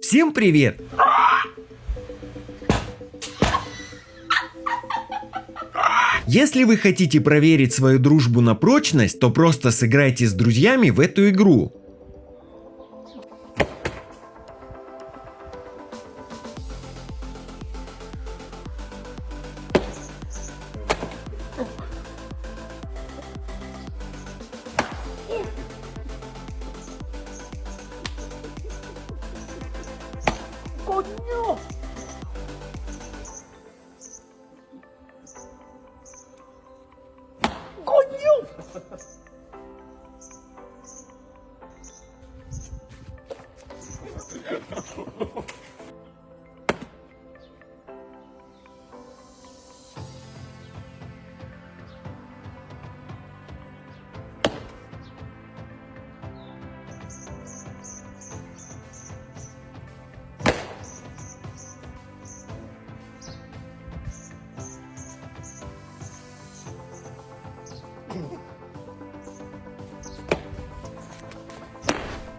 Всем привет! Если вы хотите проверить свою дружбу на прочность, то просто сыграйте с друзьями в эту игру.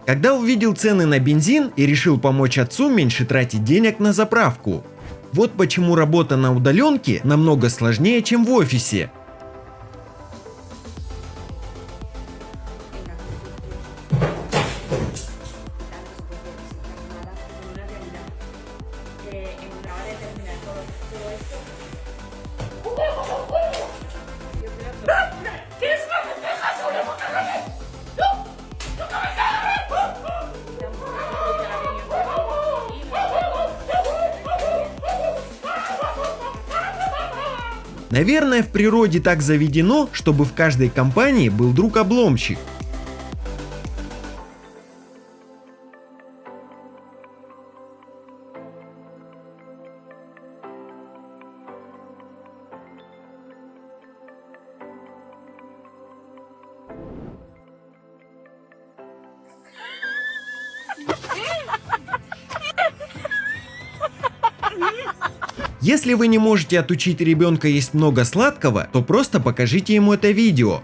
Когда увидел цены на бензин и решил помочь отцу меньше тратить денег на заправку. Вот почему работа на удаленке намного сложнее, чем в офисе. Наверное, в природе так заведено, чтобы в каждой компании был друг-обломщик. Если вы не можете отучить ребенка есть много сладкого, то просто покажите ему это видео.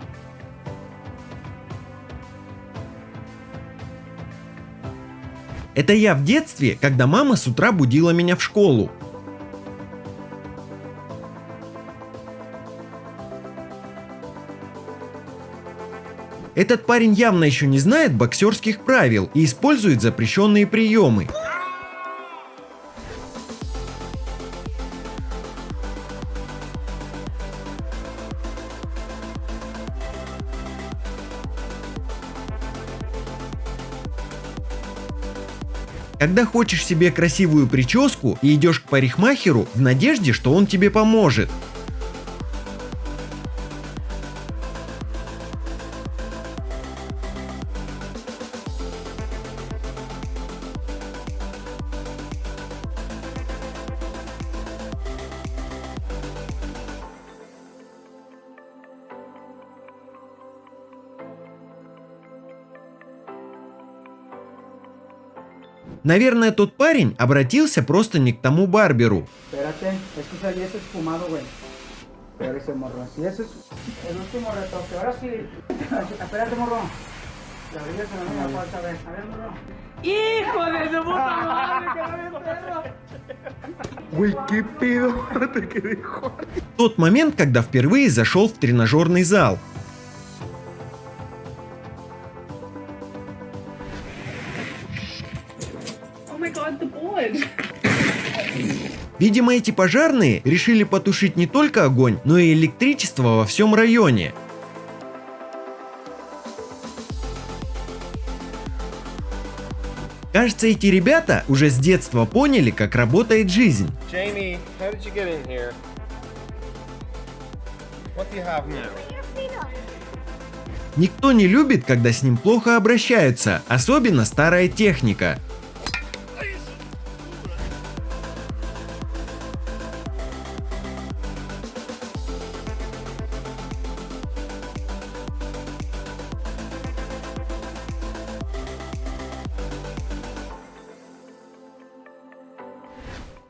Это я в детстве, когда мама с утра будила меня в школу. Этот парень явно еще не знает боксерских правил и использует запрещенные приемы. Когда хочешь себе красивую прическу и идешь к парикмахеру в надежде, что он тебе поможет. Наверное, тот парень обратился просто не к тому барберу. Que. ¡Hijo de su puta madre! ¡Que! Güey, qué pedo, te quedé joder. Тот момент, когда впервые зашел в тренажерный зал. Видимо, эти пожарные решили потушить не только огонь, но и электричество во всем районе. Кажется, эти ребята уже с детства поняли, как работает жизнь. Jamie? Никто не любит, когда с ним плохо обращаются, особенно старая техника.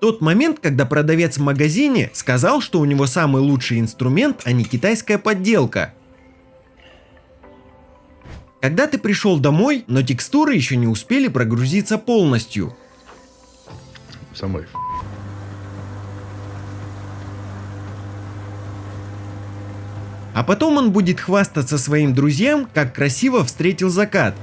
Тот момент, когда продавец в магазине сказал, что у него самый лучший инструмент, а не китайская подделка. Когда ты пришел домой, но текстуры еще не успели прогрузиться полностью. somebody А потом он будет хвастаться своим друзьям, как красиво встретил закат.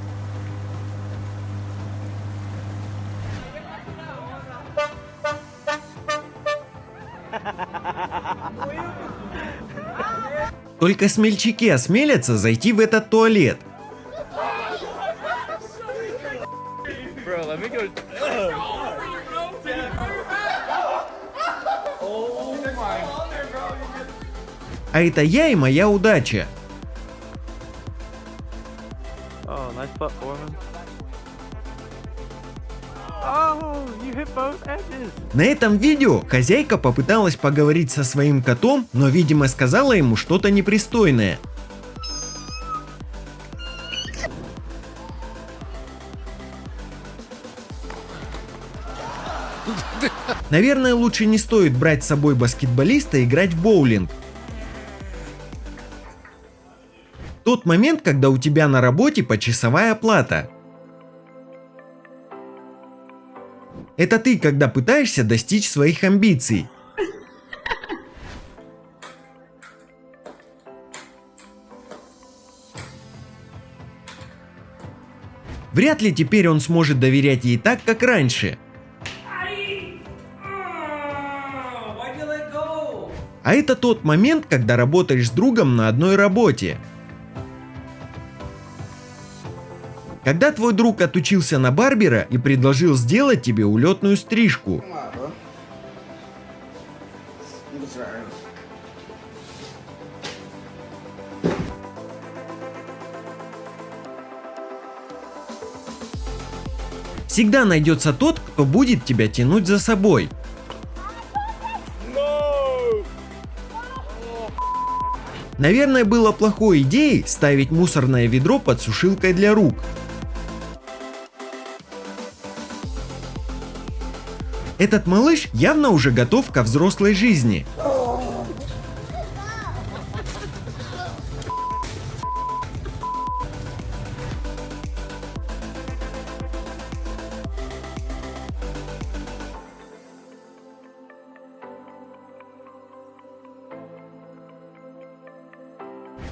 Только смельчаки осмелятся зайти в этот туалет. А это я и моя удача. На этом видео хозяйка попыталась поговорить со своим котом, но видимо сказала ему что-то непристойное. Наверное, лучше не стоит брать с собой баскетболиста и играть в боулинг. Тот момент, когда у тебя на работе почасовая оплата. Это ты, когда пытаешься достичь своих амбиций. Вряд ли теперь он сможет доверять ей так, как раньше. А это тот момент, когда работаешь с другом на одной работе. Когда твой друг отучился на барбера и предложил сделать тебе улетную стрижку. Всегда найдется тот, кто будет тебя тянуть за собой. Наверное, было плохой идеей ставить мусорное ведро под сушилкой для рук. Этот малыш явно уже готов ко взрослой жизни.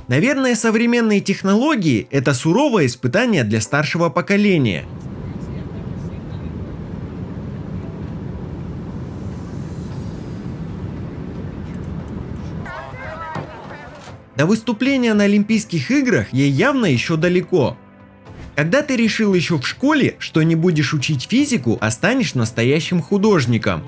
Наверное, современные технологии – это суровое испытание для старшего поколения. До выступления на Олимпийских играх ей явно еще далеко. Когда ты решил еще в школе, что не будешь учить физику, а станешь настоящим художником?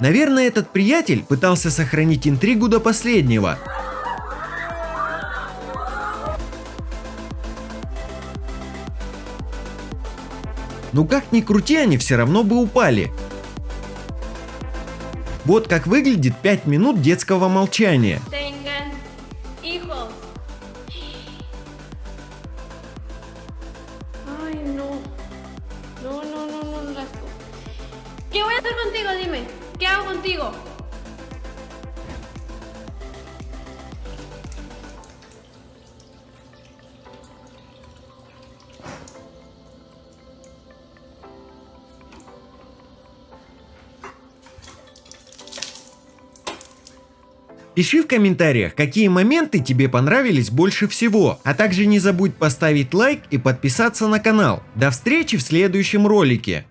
Наверное, этот приятель пытался сохранить интригу до последнего. Ну как ни крути, они все равно бы упали. Вот как выглядит 5 минут детского молчания. no, no las- ¿Qué voy a hacer contigo? Dime. ¿Qué hago contigo? Пиши в комментариях, какие моменты тебе понравились больше всего, а также не забудь поставить лайк и подписаться на канал. До встречи в следующем ролике.